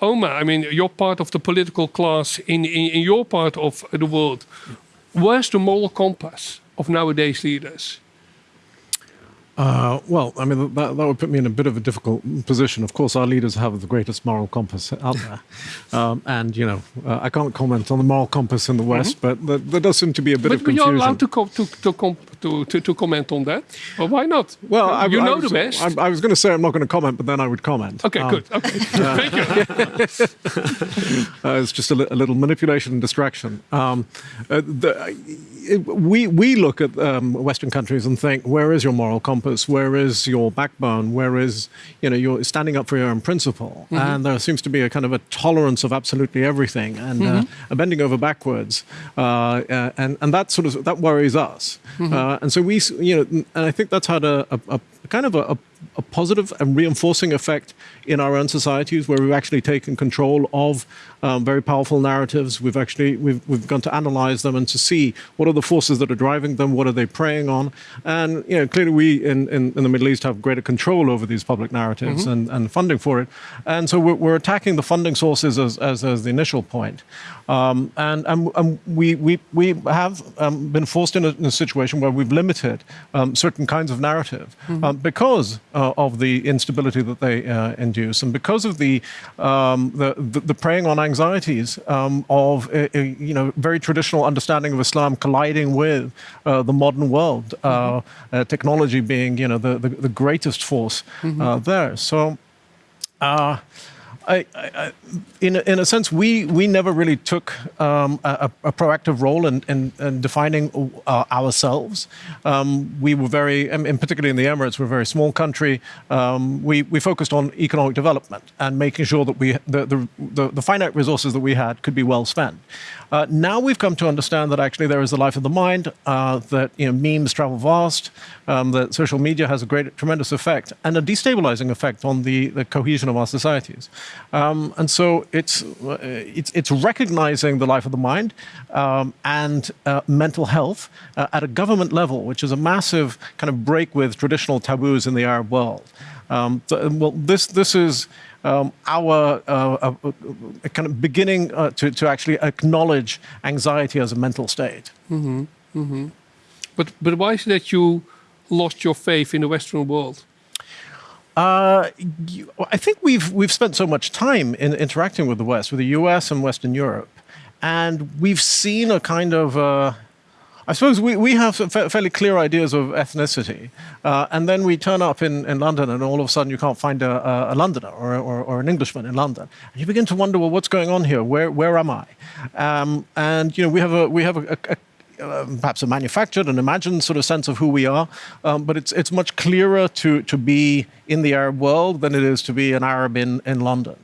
Omar, I mean, you're part of the political class in, in, in your part of the world. Where's the moral compass of nowadays leaders? Uh, well, I mean, that, that would put me in a bit of a difficult position. Of course, our leaders have the greatest moral compass out there. um, and, you know, uh, I can't comment on the moral compass in the West, mm -hmm. but there, there, does seem to be a bit but of confusion. But you're allowed to, co to, to, to, to, to, comment on that? Well, why not? Well, I, you I, know was, the best. I, I was going to say I'm not going to comment, but then I would comment. Okay, um, good. Okay, thank you. uh, it's just a, li a, little manipulation and distraction. Um, uh, the, we, we look at um, Western countries and think, where is your moral compass? Where is your backbone? Where is, you know, you're standing up for your own principle? Mm -hmm. And there seems to be a kind of a tolerance of absolutely everything and mm -hmm. uh, a bending over backwards. Uh, uh, and, and that sort of, that worries us. Mm -hmm. Uh, and so we, you know, and I think that's had a, a, a kind of a, a, positive and reinforcing effect in our own societies where we've actually taken control of um, very powerful narratives. We've actually, we've, we've gone to analyze them and to see what are the forces that are driving them, what are they preying on. And, you know, clearly we in, in, in the Middle East have greater control over these public narratives mm -hmm. and, and funding for it. And so we're, we're attacking the funding sources as, as, as the initial point. Um, and and, and we, we, we have um, been forced in a, in a, situation where we've limited um, certain kinds of narrative. Mm -hmm because uh, of the instability that they uh, induce and because of the, um, the, the, preying on anxieties um, of a, a, you know, very traditional understanding of Islam colliding with uh, the modern world, mm -hmm. technology being you know, the, the, the greatest force mm -hmm. there. So I, I, in, a, in a sense, we, we never really took um, a, a, proactive role in, in, in defining uh, ourselves. Um, we were very, and particularly in the Emirates, we're a very small country. Um, we, we focused on economic development and making sure that we, the, the, the, the finite resources that we had could be well spent. Uh, now we've come to understand that actually there is a life of the mind, uh, that you know, memes travel vast, um, that social media has a great, tremendous effect and a destabilizing effect on the, the cohesion of our societies. Um, and so it's, uh, it's, it's, recognizing the life of the mind um, and uh, mental health uh, at a government level, which is a massive kind of break with traditional taboos in the Arab world. Um, well, this, this is um, our uh, uh, kind of beginning uh, to, to actually acknowledge anxiety as a mental state. Mm -hmm. Mm -hmm. But, but why is it that you lost your faith in the Western world? Uh, you, I think we've we've spent so much time in interacting with the West, with the U.S. and Western Europe, and we've seen a kind of uh, I suppose we, we have fairly clear ideas of ethnicity, uh, and then we turn up in, in London and all of a sudden you can't find a, a Londoner or, or, or, an Englishman in London. And you begin to wonder, well, what's going on here? Where, where am I? Um, and, you know, we have a, we have a, a um, perhaps a manufactured and imagined sort of sense of who we are, um, but it's it's much clearer to to be in the Arab world than it is to be an Arab in in London.